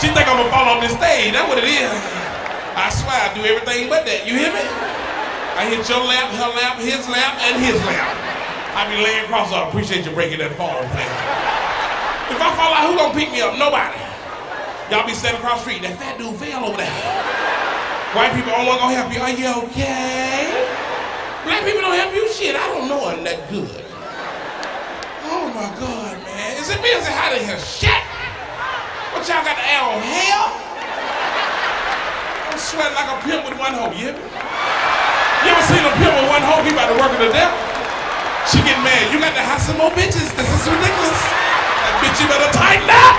She think I'm gonna fall off this stage. That's what it is. I swear I do everything but that. You hear me? I hit your lap, her lap, his lap, and his lap. I be laying across. I appreciate you breaking that fall, man. If I fall out, who gonna pick me up? Nobody. Y'all be standing across the street. That fat dude fell over there. White people don't want to help you. Are you okay? Black people don't help you. Shit, I don't know I'm that good. Oh my God, man. Is it busy hot in here? Shit! What y'all got to add on hair? I'm sweating like a pimp with one hoe, you? You ever seen a pimp with one hoe? He about to work it to death. She get mad. You got to have some more bitches. This is ridiculous. That bitch, you better tighten up.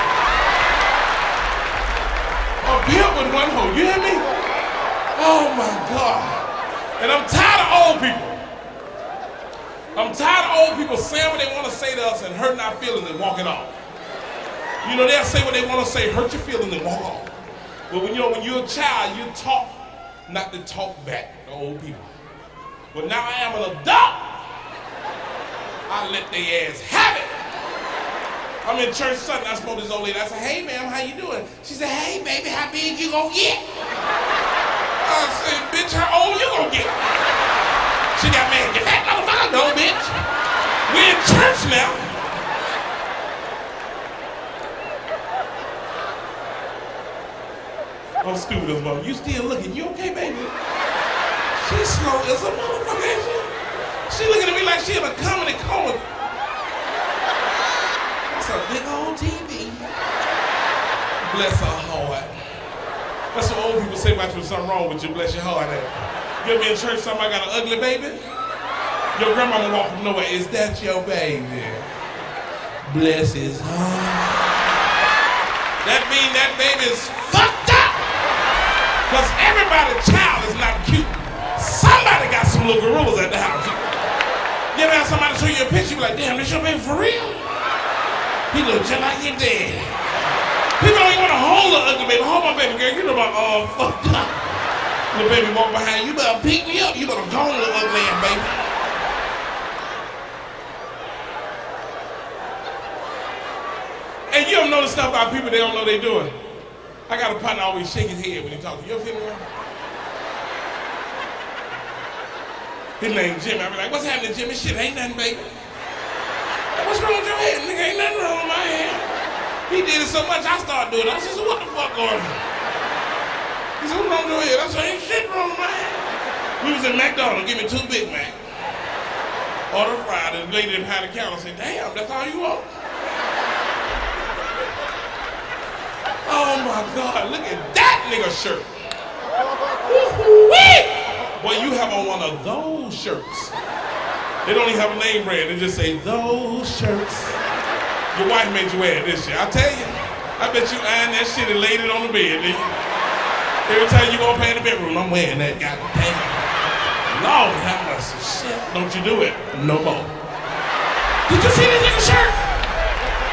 A pimp with one hoe, you hear me? Oh my God. And I'm tired of old people. I'm tired of old people saying what they want to say to us and hurting our feelings and walking off. You know, they'll say what they want to say, hurt your feelings and walk off. But when you know when you're a child, you talk not to talk back to old people. But now I am an adult. I let they ass have it. I'm in church Sunday. I spoke to this old lady. I said, "Hey, ma'am, how you doing?" She said, "Hey, baby, how big you gonna get?" I said, "Bitch, how old you gonna get?" She got mad. Get that motherfucker, no, bitch. We in church now. I'm stupid as well. You still looking? You okay, baby? She's slow as a motherfucker, she? She looking at me like she in a comedy coma. That's a big old TV. Bless her heart. That's what old people say about you. Something wrong with you. Bless your heart. You ever in church? Somebody got an ugly baby? Your grandmama walk from nowhere. Is that your baby? Bless his heart. That mean that baby's. Cause everybody's child is not cute. Somebody got some little gorillas at the house. You ever have somebody show you a picture, you be like, damn, this your baby for real? He look just like your dad. People don't even want to hold an ugly baby. Hold my baby girl. You know about all uh, fucked up. The baby walk behind you. Better pick me up. You better go on, little ugly ass baby. And you don't know the stuff about people they don't know they doing. I got a partner always shake his head when he talks to you. Ever seen him? His name Jimmy. I be like, what's happening, Jimmy? Shit, ain't nothing, baby. What's wrong with your head? Nigga, ain't nothing wrong with my head. He did it so much, I started doing it. I said, so what the fuck going on? He said, what's wrong with your head? I said, ain't shit wrong with my head. We was in McDonald's, give me two Big Mac. Order fried, and the lady behind the counter said, damn, that's all you want? Oh my God, look at that nigga shirt. Boy, you have on one of those shirts. They don't even have a name brand, they just say those shirts. Your wife made you wear it this year. I tell you, I bet you ironed that shit and laid it on the bed. Every time you go play in the bedroom, I'm wearing that goddamn. Lord have mercy. Shit, don't you do it no more. Did you see this nigga shirt?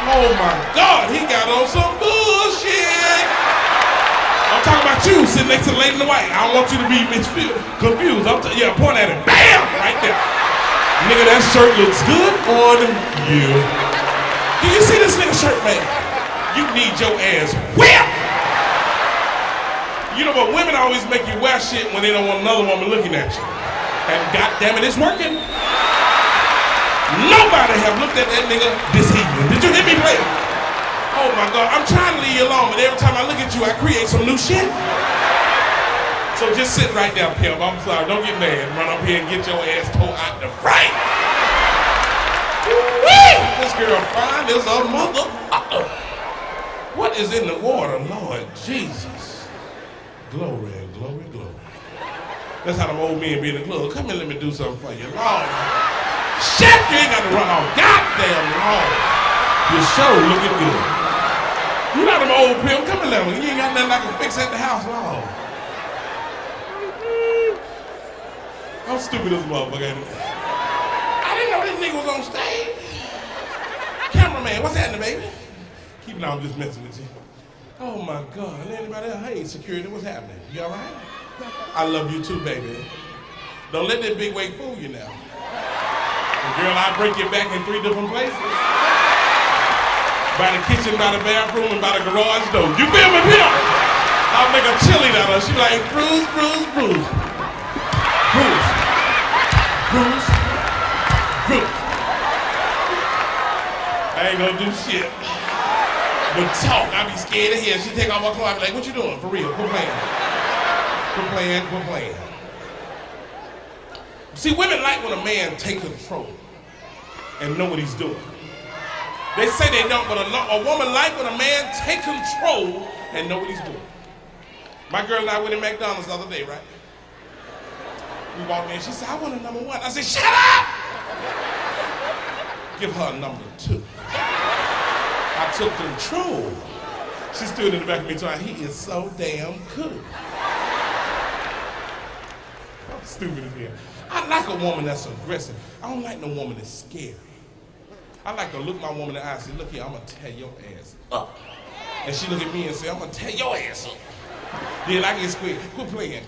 Oh my God, he got on some bullshit. I'm talking about you sitting next to the lady in the white. I don't want you to be confused. I'm yeah, point at him. Bam! Right there. Nigga, that shirt looks good on you. Do you see this nigga shirt, man? You need your ass whipped. You know, but women always make you wear shit when they don't want another woman looking at you. And goddamn it, it's working. Nobody have looked at that nigga this evening. Did you hear me play? Oh my God, I'm trying to leave you alone, but every time I look at you, I create some new shit. So just sit right there, pimp. I'm sorry, don't get mad. Run up here and get your ass pulled out the. Woo! This girl fine as a mother. What is in the water, Lord Jesus? Glory, glory, glory. That's how them old men be in the club. Come here, let me do something for you. Lord. Shit, you ain't got to run off. Goddamn Lord. Your show looking good. You not them old pimp. Come here, let me. You ain't got nothing I can fix at the house, No. I'm stupid as a motherfucker. I didn't know this nigga was on stage. Cameraman, what's happening, baby? Keep it on, I'm just messing with you. Oh my God. Anybody else? Hey, security, what's happening? You all right? I love you too, baby. Don't let that big weight fool you now. Girl, I break your back in three different places. by the kitchen, by the bathroom, and by the garage door. You feel me, Pimp? I'll make a chili out of her. She like, Bruce, Bruce, Bruce. Bruce. Bruce. Bruce. I ain't gonna do shit. But talk, I be scared of here. She take off my clothes, I be like, what you doing? For real, quit playing. Quit playing, quit playing. See, women like when a man take control and know what he's doing. They say they don't, but a, a woman like when a man take control and know what he's doing. My girl and I went to McDonald's the other day, right? We walked in, she said, I want a number one. I said, shut up! Give her a number two. I took control. She stood in the back of me talking, he is so damn good. Stupid as hell. I like a woman that's aggressive. I don't like no woman that's scary. I like to look my woman in the eye and say, look here, I'm gonna tear your ass up. And she look at me and say, I'm gonna tear your ass up. Then I get square. Quit playing.